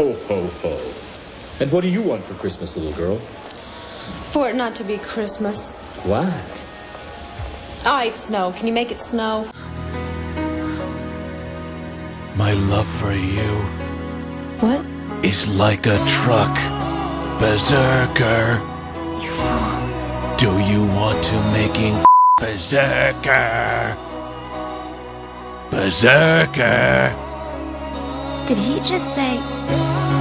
Ho, ho, ho. And what do you want for Christmas, little girl? For it not to be Christmas. Why? Ah, I hate snow. Can you make it snow? My love for you What? is like a truck. Berserker. You fool. Do you want to making f- Berserker? Berserker. Did he just say